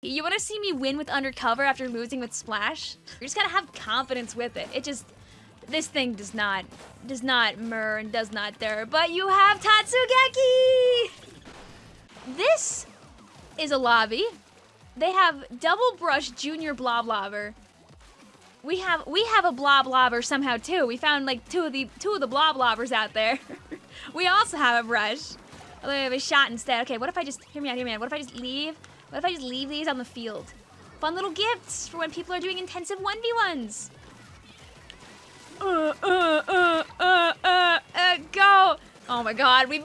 You want to see me win with Undercover after losing with Splash? You just gotta have confidence with it. It just... This thing does not... Does not murr and does not there. But you have Tatsugeki! This is a lobby. They have Double Brush Junior Bloblobber. We have we have a Bloblobber somehow too. We found like two of the two of the Bloblobbers out there. we also have a brush. Although we have a shot instead. Okay, what if I just hear me out, hear me out. What if I just leave? What if I just leave these on the field? Fun little gifts for when people are doing intensive 1v1s. Uh, uh, uh, uh, uh, uh, go! Oh my god, we...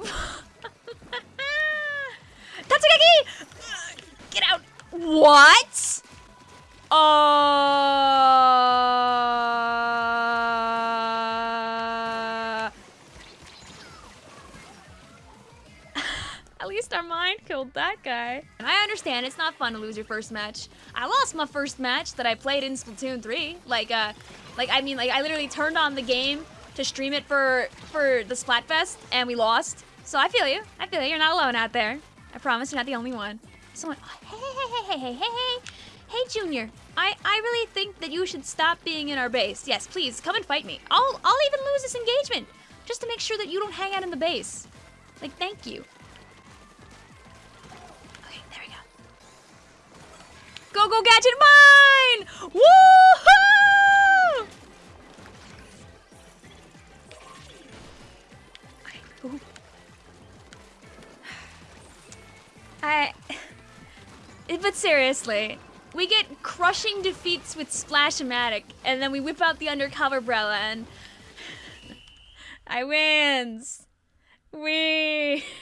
Tatsugeki! Get out! What? Uh... At least our mind killed that guy. And I understand it's not fun to lose your first match. I lost my first match that I played in Splatoon 3. Like, uh, like I mean, like I literally turned on the game to stream it for for the Splatfest, and we lost. So I feel you. I feel you. You're not alone out there. I promise you're not the only one. Someone, oh, hey, hey, hey, hey, hey, hey, hey. Hey, Junior, I, I really think that you should stop being in our base. Yes, please, come and fight me. I'll, I'll even lose this engagement just to make sure that you don't hang out in the base. Like, thank you. Go, go, gadget mine! Woohoo! Okay. I... But seriously, we get crushing defeats with Splash-O-Matic, and then we whip out the Undercover Brella, and... I wins! We...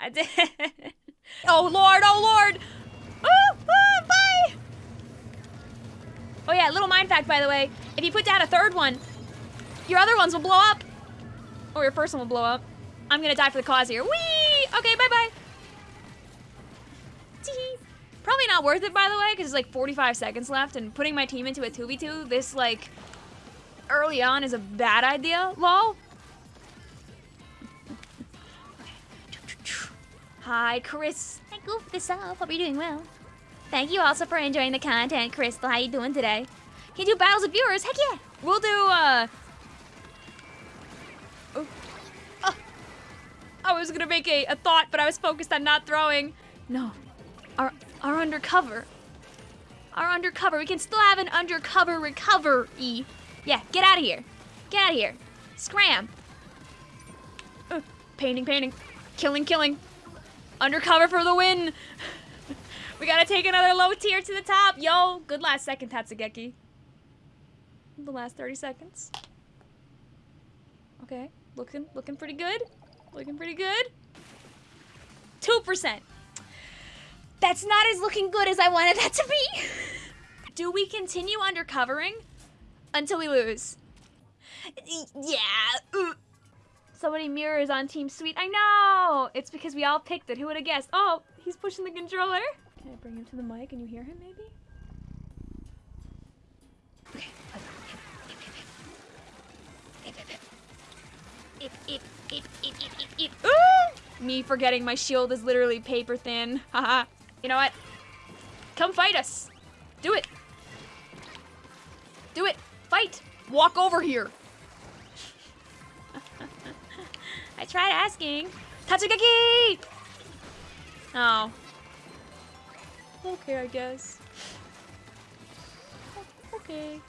I did... Oh lord, oh lord! Oh, oh, bye! Oh yeah, little mind fact by the way, if you put down a third one, your other ones will blow up. Or your first one will blow up. I'm gonna die for the cause here. Whee! Okay, bye-bye. Probably not worth it, by the way, because it's like 45 seconds left, and putting my team into a 2v2 this, like, early on is a bad idea, lol. Hi, Chris. I goofed this up. Hope you're doing well. Thank you also for enjoying the content, Crystal. How you doing today? Can you do battles with viewers? Heck yeah! We'll do, uh... Oh. oh. I was gonna make a, a thought, but I was focused on not throwing. No. Our our undercover. Our undercover. We can still have an undercover recovery. Yeah, get out of here. Get out of here. Scram. Uh, painting, painting. Killing, killing. Undercover for the win. We gotta take another low tier to the top. Yo, good last second, Tatsugeki. The last 30 seconds. Okay, looking, looking pretty good. Looking pretty good. 2%. That's not as looking good as I wanted that to be. Do we continue undercovering until we lose? Yeah. Somebody mirrors on Team Sweet. I know. It's because we all picked it. Who would have guessed? Oh, he's pushing the controller. Can I bring him to the mic and you hear him maybe? Okay. Me forgetting my shield is literally paper thin. Haha. You know what? Come fight us. Do it. Do it. Fight. Walk over here. I tried asking. Tatsugeki! Oh. Okay, I guess. Okay.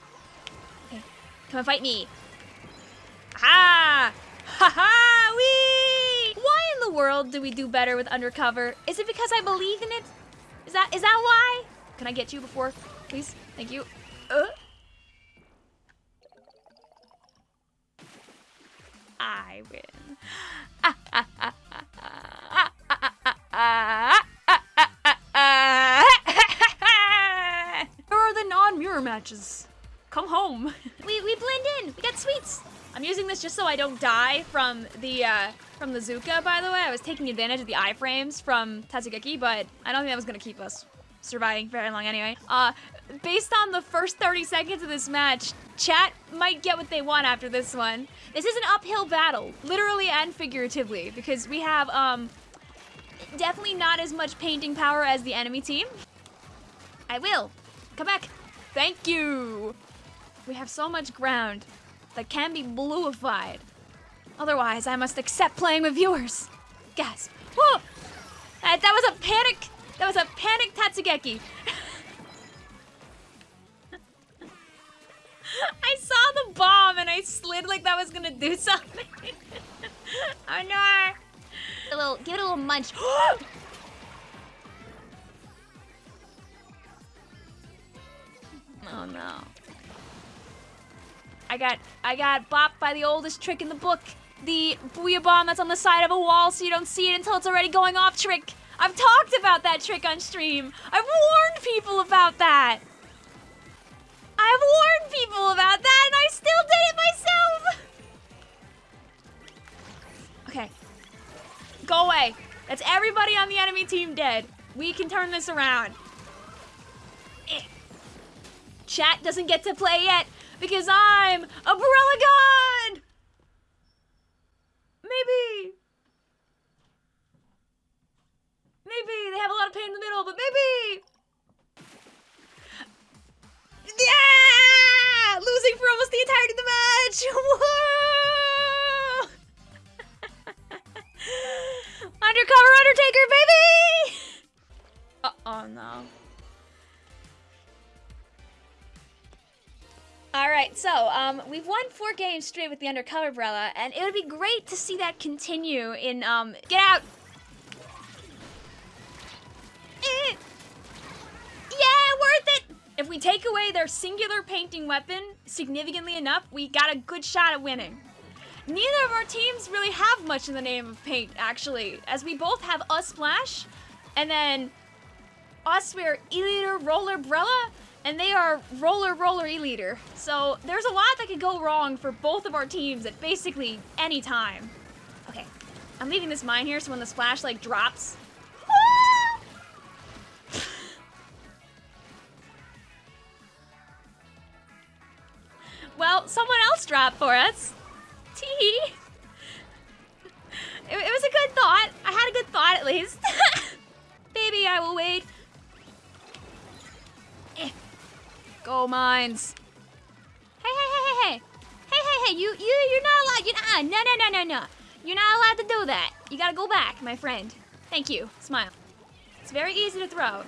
Okay. Come and fight me. Ha! Ha ha! Wee! Why in the world do we do better with undercover? Is it because I believe in it? Is that is that why? Can I get you before, please? Thank you. Uh. I win. Where are the non-mirror matches? Come home. we we blend in. We got sweets. I'm using this just so I don't die from the uh, from the Zuka, by the way. I was taking advantage of the iframes from Tatsugeki, but I don't think that was gonna keep us surviving very long anyway. Uh, based on the first 30 seconds of this match, chat might get what they want after this one. This is an uphill battle, literally and figuratively, because we have, um, definitely not as much painting power as the enemy team. I will. Come back. Thank you. We have so much ground that can be bluified. Otherwise, I must accept playing with viewers. Gasp. Whoa! That, that was a panic. That was a panic Tatsugeki. I saw the bomb and I slid like that was gonna do something. oh no! A little, give it a little munch. oh no. I got, I got bopped by the oldest trick in the book. The booyah bomb that's on the side of a wall so you don't see it until it's already going off trick. I've talked about that trick on stream. I've warned people about that. I've warned people about that and I still did it myself. Okay. Go away. That's everybody on the enemy team dead. We can turn this around. Chat doesn't get to play yet because I'm a Barella God! Alright, so, um, we've won four games straight with the Undercover Brella, and it would be great to see that continue in, um, get out! Eh. Yeah, worth it! If we take away their singular painting weapon significantly enough, we got a good shot at winning. Neither of our teams really have much in the name of paint, actually, as we both have a splash, and then us, we're Roller Brella, and they are Roller roller E-liter. So there's a lot that could go wrong for both of our teams at basically any time. Okay, I'm leaving this mine here so when the splash like drops, Well, someone else dropped for us. Tee. Go mines. Hey, hey, hey, hey, hey. Hey, hey, hey, you, you, you're not allowed, you're not, no, no, no, no, no. You're not allowed to do that. You gotta go back, my friend. Thank you. Smile. It's very easy to throw.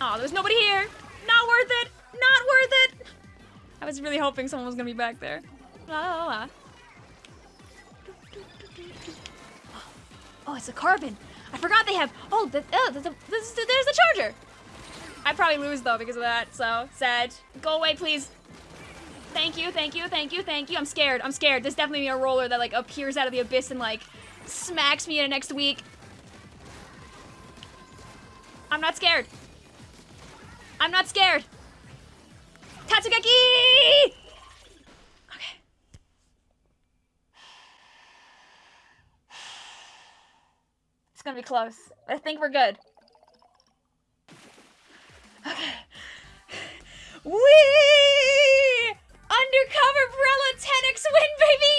Oh, there's nobody here. Not worth it. Not worth it! I was really hoping someone was gonna be back there. La la la. Oh, it's a carbon. I forgot they have. Oh, the, oh the, the, there's the charger. I'd probably lose though because of that. So sad. Go away, please. Thank you, thank you, thank you, thank you. I'm scared. I'm scared. There's definitely a roller that like appears out of the abyss and like smacks me in next week. I'm not scared. I'm not scared. Tatsugeki! Okay. It's gonna be close. I think we're good. Okay. Wee! Undercover Brella 10x win, baby!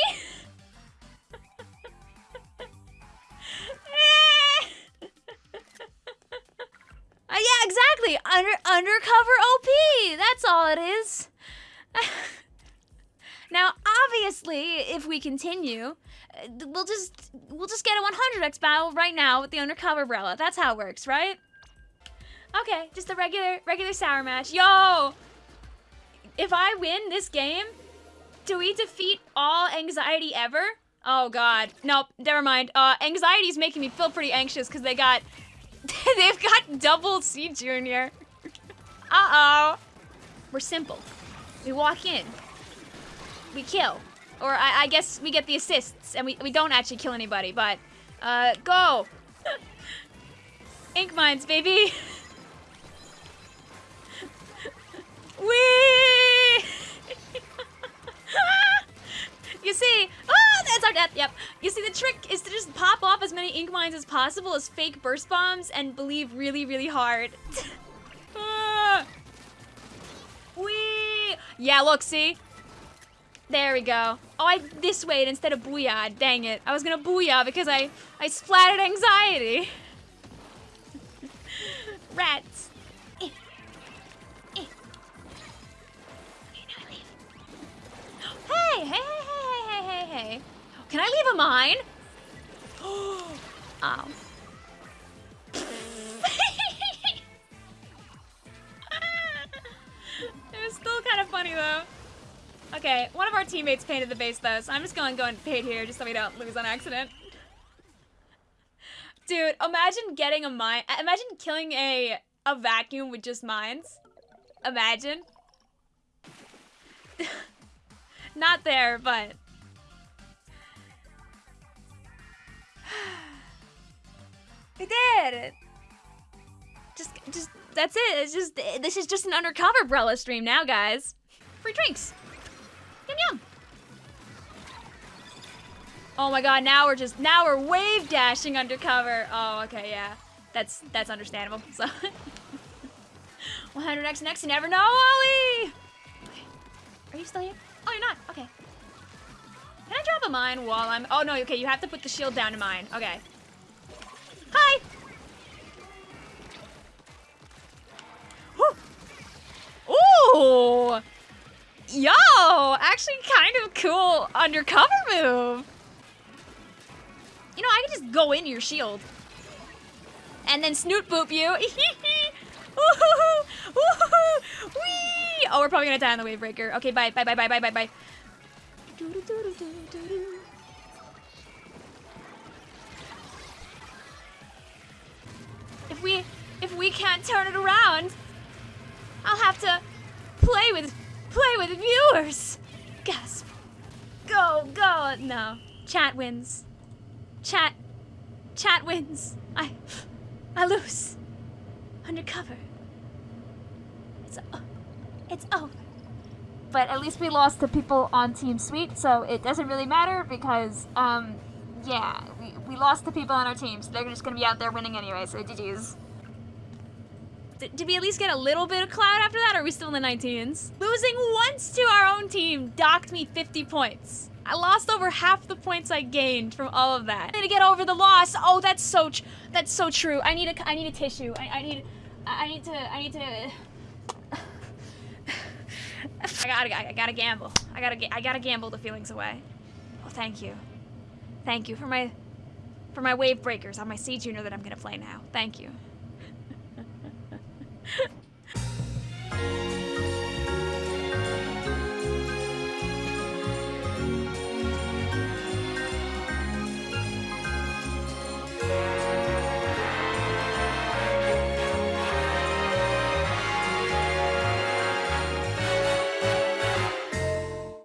Uh, yeah, exactly. Under undercover OP. That's all it is. now, obviously, if we continue, uh, we'll just we'll just get a 100x battle right now with the undercover Brella. That's how it works, right? Okay, just a regular regular sour match. Yo, if I win this game, do we defeat all anxiety ever? Oh God, nope. Never mind. Uh, anxiety is making me feel pretty anxious because they got They've got double C Junior. Uh-oh. We're simple. We walk in. We kill. Or I, I, guess we get the assists, and we, we don't actually kill anybody, but... Uh, go! Ink mines, baby! Wee! you see, oh, that's our death, yep. You see, the trick is to just pop off as many ink mines as possible as fake burst bombs and believe really, really hard. ah. Wee! Yeah, look, see? There we go. Oh, I this way instead of booyah. Dang it. I was gonna booyah because I, I splatted anxiety. Rats. Hey, hey, hey, hey, hey, hey. Can I leave a mine? oh. it was still kind of funny though. Okay, one of our teammates painted the base though, so I'm just going to go and paint here just so we don't lose on accident. Dude, imagine getting a mine. Uh, imagine killing a a vacuum with just mines. Imagine. Not there, but we did it. Just, just that's it. It's just this is just an undercover Brella stream now, guys. Free drinks. Yum yum. Oh my god, now we're just now we're wave dashing undercover. Oh, okay, yeah. That's that's understandable. So 100x next, you never know, Ollie! Are you still here? Oh, you're not. Okay. Can I drop a mine while I'm... Oh, no, okay, you have to put the shield down to mine. Okay. Hi! Ooh! Yo! Actually kind of cool undercover move. You know, I can just go into your shield. And then snoot boop you. Oh, we're probably gonna die on the wave breaker. Okay, bye, bye, bye, bye, bye, bye, bye. If we, if we can't turn it around, I'll have to play with, play with viewers. Gasp. Go, go. No. Chat wins. Chat, chat wins. I, I lose. Undercover. It's, uh, it's over. But at least we lost to people on Team Sweet, so it doesn't really matter because, um, yeah, we, we lost to people on our team, so they're just gonna be out there winning anyway, so GG's. D did we at least get a little bit of cloud after that, or are we still in the 19s? Losing once to our own team docked me 50 points. I lost over half the points I gained from all of that. I need to get over the loss. Oh, that's so that's so true. I need a I need a tissue. I, I need I need to I need to I gotta I gotta gamble. I gotta I gotta gamble the feelings away. Oh, thank you. Thank you for my for my wave breakers on my C Junior that I'm gonna play now. Thank you.